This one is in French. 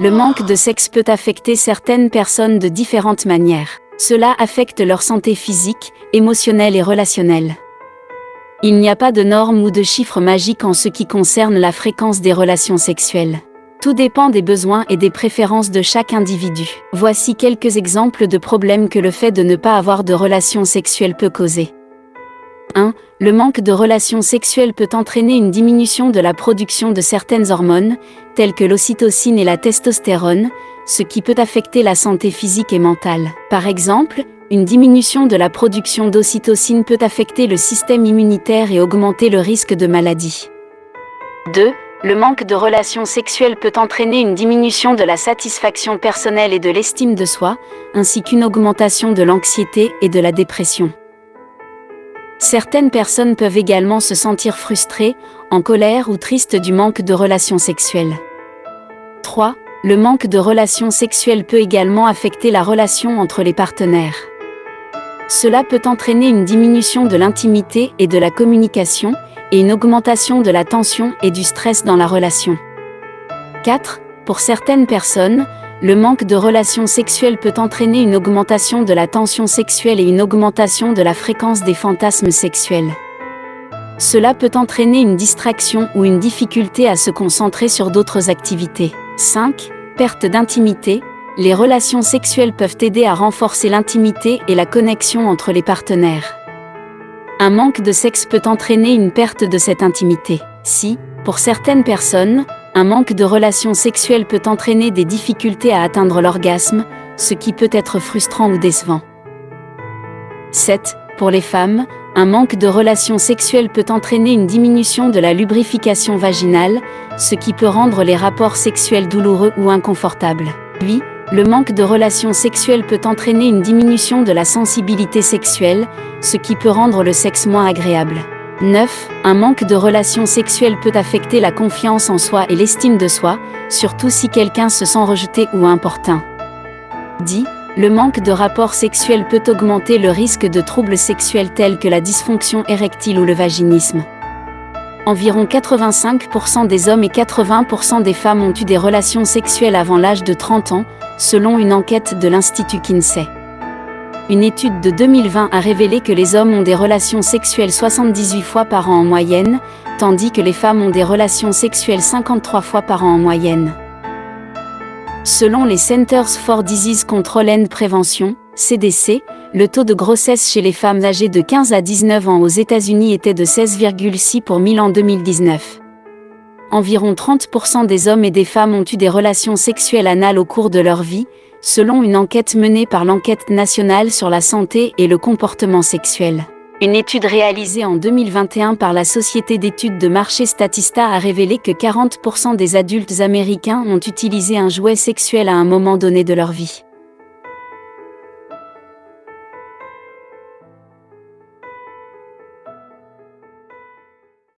Le manque de sexe peut affecter certaines personnes de différentes manières. Cela affecte leur santé physique, émotionnelle et relationnelle. Il n'y a pas de normes ou de chiffres magiques en ce qui concerne la fréquence des relations sexuelles. Tout dépend des besoins et des préférences de chaque individu. Voici quelques exemples de problèmes que le fait de ne pas avoir de relations sexuelles peut causer. 1. Le manque de relations sexuelles peut entraîner une diminution de la production de certaines hormones, telles que l'ocytocine et la testostérone, ce qui peut affecter la santé physique et mentale. Par exemple, une diminution de la production d'ocytocine peut affecter le système immunitaire et augmenter le risque de maladie. 2 le manque de relations sexuelles peut entraîner une diminution de la satisfaction personnelle et de l'estime de soi, ainsi qu'une augmentation de l'anxiété et de la dépression. Certaines personnes peuvent également se sentir frustrées, en colère ou tristes du manque de relations sexuelles. 3. Le manque de relations sexuelles peut également affecter la relation entre les partenaires. Cela peut entraîner une diminution de l'intimité et de la communication, et une augmentation de la tension et du stress dans la relation. 4. Pour certaines personnes, le manque de relations sexuelles peut entraîner une augmentation de la tension sexuelle et une augmentation de la fréquence des fantasmes sexuels. Cela peut entraîner une distraction ou une difficulté à se concentrer sur d'autres activités. 5. Perte d'intimité. Les relations sexuelles peuvent aider à renforcer l'intimité et la connexion entre les partenaires. Un manque de sexe peut entraîner une perte de cette intimité. Si, pour certaines personnes, un manque de relations sexuelles peut entraîner des difficultés à atteindre l'orgasme, ce qui peut être frustrant ou décevant. 7. Pour les femmes, un manque de relations sexuelles peut entraîner une diminution de la lubrification vaginale, ce qui peut rendre les rapports sexuels douloureux ou inconfortables. 8 le manque de relations sexuelles peut entraîner une diminution de la sensibilité sexuelle, ce qui peut rendre le sexe moins agréable. 9. Un manque de relations sexuelles peut affecter la confiance en soi et l'estime de soi, surtout si quelqu'un se sent rejeté ou importun. 10. Le manque de rapports sexuels peut augmenter le risque de troubles sexuels tels que la dysfonction érectile ou le vaginisme. Environ 85% des hommes et 80% des femmes ont eu des relations sexuelles avant l'âge de 30 ans, selon une enquête de l'Institut Kinsey. Une étude de 2020 a révélé que les hommes ont des relations sexuelles 78 fois par an en moyenne, tandis que les femmes ont des relations sexuelles 53 fois par an en moyenne. Selon les Centers for Disease Control and Prevention, CDC, le taux de grossesse chez les femmes âgées de 15 à 19 ans aux États-Unis était de 16,6 pour 1000 en 2019 environ 30% des hommes et des femmes ont eu des relations sexuelles anales au cours de leur vie, selon une enquête menée par l'enquête nationale sur la santé et le comportement sexuel. Une étude réalisée en 2021 par la Société d'études de marché Statista a révélé que 40% des adultes américains ont utilisé un jouet sexuel à un moment donné de leur vie.